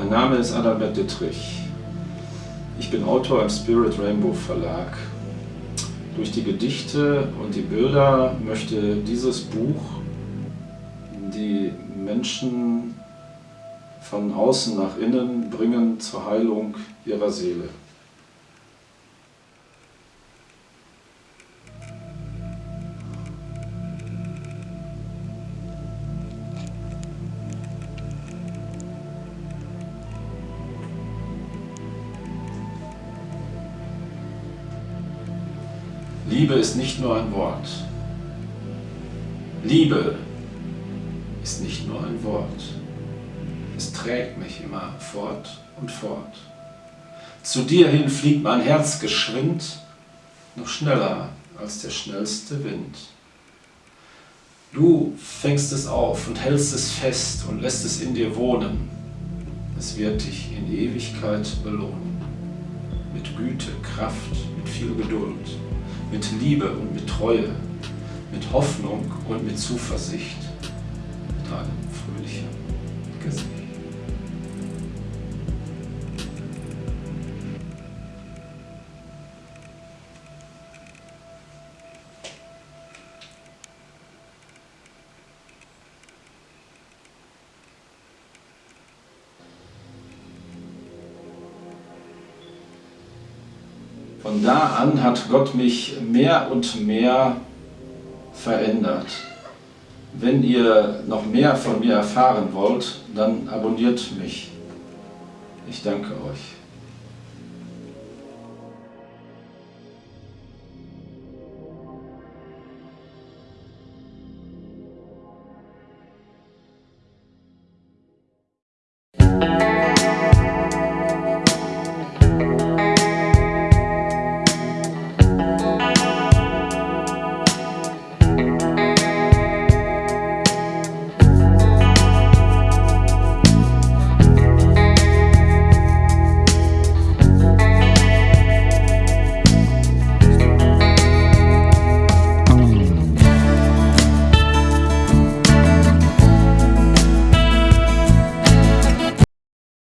Mein Name ist Adalbert Dittrich. Ich bin Autor im Spirit Rainbow Verlag. Durch die Gedichte und die Bilder möchte dieses Buch die Menschen von außen nach innen bringen zur Heilung ihrer Seele. Liebe ist nicht nur ein Wort. Liebe ist nicht nur ein Wort. Es trägt mich immer fort und fort. Zu dir hin fliegt mein Herz geschwind, noch schneller als der schnellste Wind. Du fängst es auf und hältst es fest und lässt es in dir wohnen. Es wird dich in Ewigkeit belohnen. Mit Güte, Kraft, mit viel Geduld mit Liebe und mit Treue, mit Hoffnung und mit Zuversicht, mit einem fröhlichen Gesicht. Von da an hat Gott mich mehr und mehr verändert. Wenn ihr noch mehr von mir erfahren wollt, dann abonniert mich. Ich danke euch.